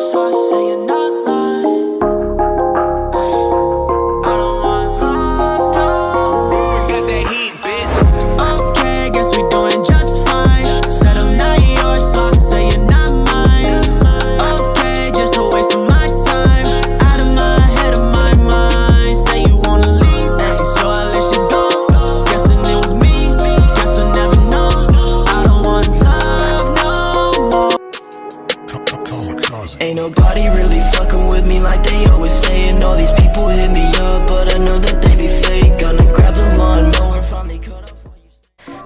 yours,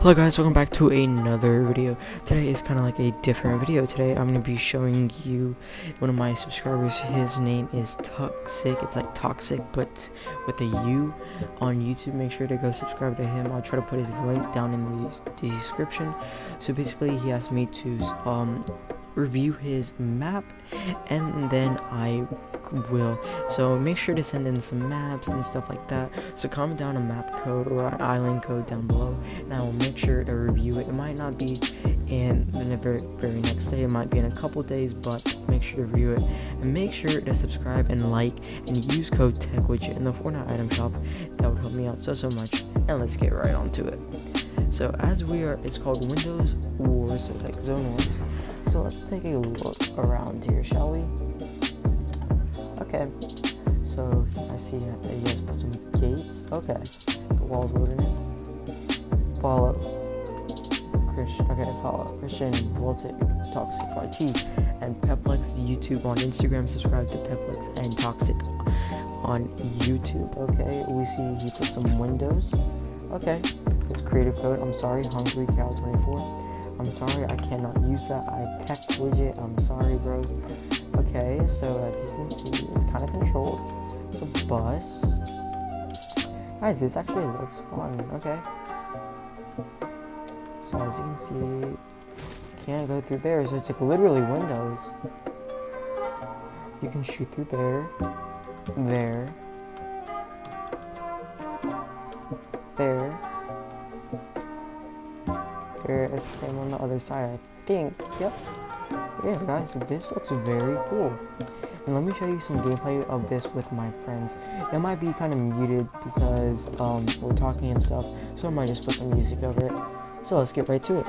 Hello guys, welcome back to another video. Today is kind of like a different video. Today I'm going to be showing you one of my subscribers. His name is Toxic. It's like Toxic but with a U on YouTube. Make sure to go subscribe to him. I'll try to put his link down in the, description. So basically he asked me to um review his map and then I will. So make sure to send in some maps and stuff like that. So comment down a map code or an island code down below and I will make sure to review it. It might not be in the very, very next day. It might be in a couple days but make sure to review it. And make sure to subscribe and like and use code TechWidget in the Fortnite item shop. That would help me out so so much. And let's get right on to it. So as we are it's called Windows Wars so it's like Zone Wars so let's take a look around here, shall we? Okay. So I see that you guys put some gates. Okay. The wall's loading in. Follow. Christian. Okay, follow. Christian Voltic, Toxic RT, and Peplex YouTube on Instagram. Subscribe to Peplex and Toxic on YouTube. Okay. We see he put some windows. Okay. It's creative code. I'm sorry, Hungry Cow 24. I'm sorry, I cannot use that. I tech widget. I'm sorry, bro. Okay, so as you can see, it's kind of controlled. The bus. Guys, this actually looks fun. Okay. So as you can see, you can't go through there. So it's like literally windows. You can shoot through there, there. It's the same on the other side, I think. Yep. Yes, guys, this looks very cool. And let me show you some gameplay of this with my friends. It might be kind of muted because um, we're talking and stuff, so I might just put some music over it. So let's get right to it.